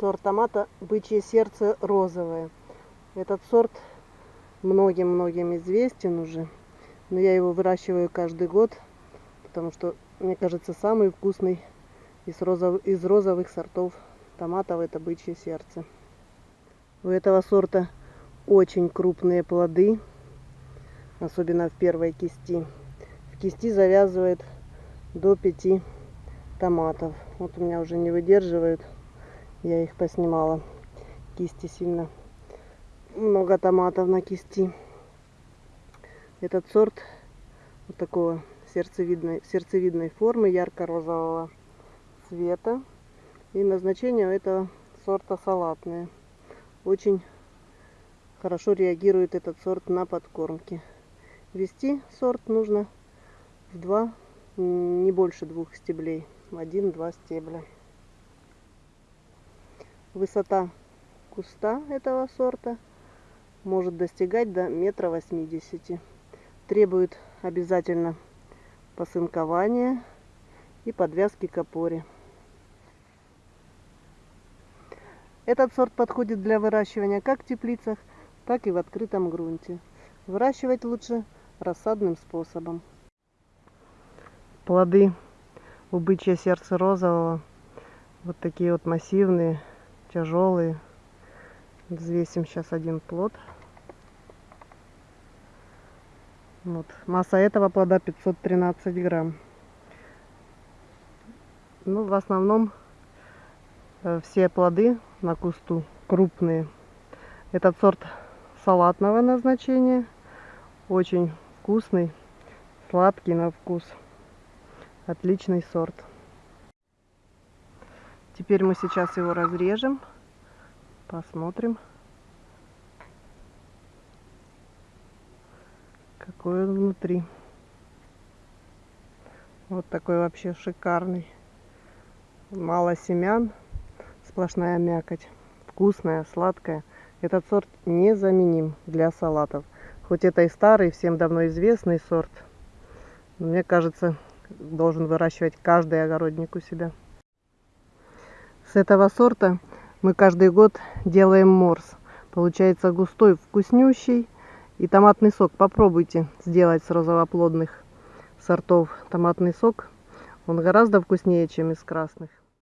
Сорт томата «Бычье сердце розовое». Этот сорт многим-многим известен уже. Но я его выращиваю каждый год, потому что, мне кажется, самый вкусный из, розов... из розовых сортов томатов это «Бычье сердце». У этого сорта очень крупные плоды, особенно в первой кисти. В кисти завязывает до 5 томатов. Вот у меня уже не выдерживают. Я их поснимала. Кисти сильно. Много томатов на кисти. Этот сорт вот такого сердцевидной, сердцевидной формы, ярко-розового цвета. И назначение у этого сорта салатное. Очень хорошо реагирует этот сорт на подкормки. Вести сорт нужно в два, не больше двух стеблей, один-два стебля. Высота куста этого сорта может достигать до метра восьмидесяти. Требует обязательно посынкования и подвязки к опоре. Этот сорт подходит для выращивания как в теплицах, так и в открытом грунте. Выращивать лучше рассадным способом. Плоды у бычья сердца розового вот такие вот массивные тяжелые. Взвесим сейчас один плод. Вот. Масса этого плода 513 грамм. Ну, в основном э, все плоды на кусту крупные. Этот сорт салатного назначения. Очень вкусный, сладкий на вкус. Отличный сорт. Теперь мы сейчас его разрежем. Посмотрим. Какой он внутри. Вот такой вообще шикарный. Мало семян, сплошная мякоть. Вкусная, сладкая. Этот сорт незаменим для салатов. Хоть это и старый, всем давно известный сорт. Мне кажется, должен выращивать каждый огородник у себя. С этого сорта мы каждый год делаем морс. Получается густой, вкуснющий. И томатный сок попробуйте сделать с розовоплодных сортов томатный сок. Он гораздо вкуснее, чем из красных.